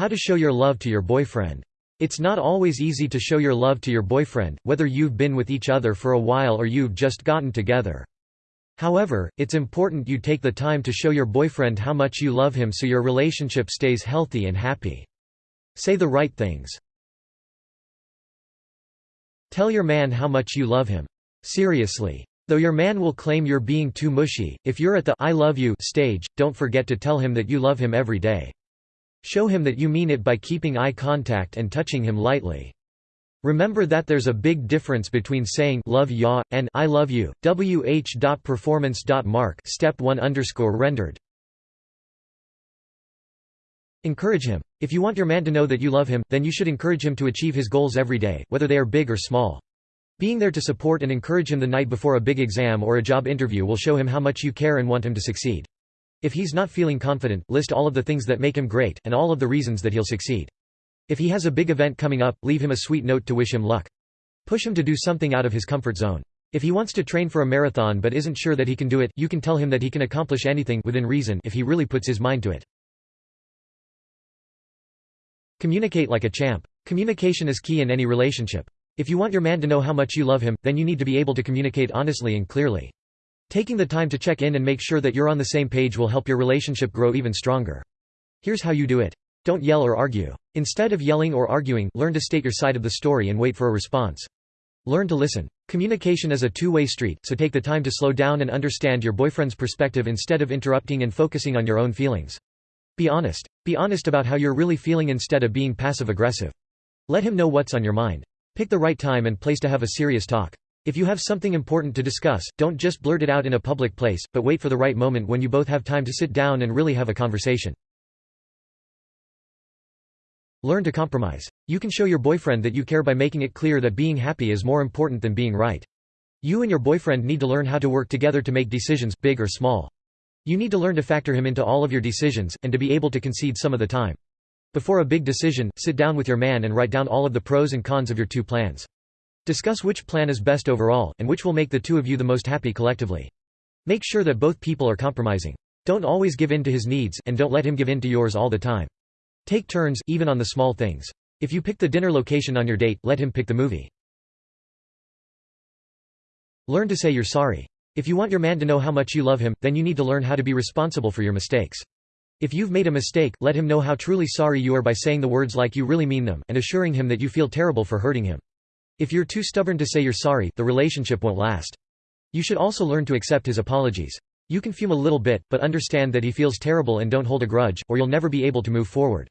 How to show your love to your boyfriend. It's not always easy to show your love to your boyfriend, whether you've been with each other for a while or you've just gotten together. However, it's important you take the time to show your boyfriend how much you love him so your relationship stays healthy and happy. Say the right things. Tell your man how much you love him. Seriously. Though your man will claim you're being too mushy, if you're at the I love you stage, don't forget to tell him that you love him every day. Show him that you mean it by keeping eye contact and touching him lightly. Remember that there's a big difference between saying love ya and I love you. wh.performance.mark step 1 underscore rendered. Encourage him. If you want your man to know that you love him, then you should encourage him to achieve his goals every day, whether they are big or small. Being there to support and encourage him the night before a big exam or a job interview will show him how much you care and want him to succeed. If he's not feeling confident, list all of the things that make him great, and all of the reasons that he'll succeed. If he has a big event coming up, leave him a sweet note to wish him luck. Push him to do something out of his comfort zone. If he wants to train for a marathon but isn't sure that he can do it, you can tell him that he can accomplish anything within reason if he really puts his mind to it. Communicate like a champ. Communication is key in any relationship. If you want your man to know how much you love him, then you need to be able to communicate honestly and clearly. Taking the time to check in and make sure that you're on the same page will help your relationship grow even stronger. Here's how you do it. Don't yell or argue. Instead of yelling or arguing, learn to state your side of the story and wait for a response. Learn to listen. Communication is a two-way street, so take the time to slow down and understand your boyfriend's perspective instead of interrupting and focusing on your own feelings. Be honest. Be honest about how you're really feeling instead of being passive-aggressive. Let him know what's on your mind. Pick the right time and place to have a serious talk. If you have something important to discuss, don't just blurt it out in a public place, but wait for the right moment when you both have time to sit down and really have a conversation. Learn to compromise. You can show your boyfriend that you care by making it clear that being happy is more important than being right. You and your boyfriend need to learn how to work together to make decisions, big or small. You need to learn to factor him into all of your decisions, and to be able to concede some of the time. Before a big decision, sit down with your man and write down all of the pros and cons of your two plans. Discuss which plan is best overall, and which will make the two of you the most happy collectively. Make sure that both people are compromising. Don't always give in to his needs, and don't let him give in to yours all the time. Take turns, even on the small things. If you pick the dinner location on your date, let him pick the movie. Learn to say you're sorry. If you want your man to know how much you love him, then you need to learn how to be responsible for your mistakes. If you've made a mistake, let him know how truly sorry you are by saying the words like you really mean them, and assuring him that you feel terrible for hurting him. If you're too stubborn to say you're sorry, the relationship won't last. You should also learn to accept his apologies. You can fume a little bit, but understand that he feels terrible and don't hold a grudge, or you'll never be able to move forward.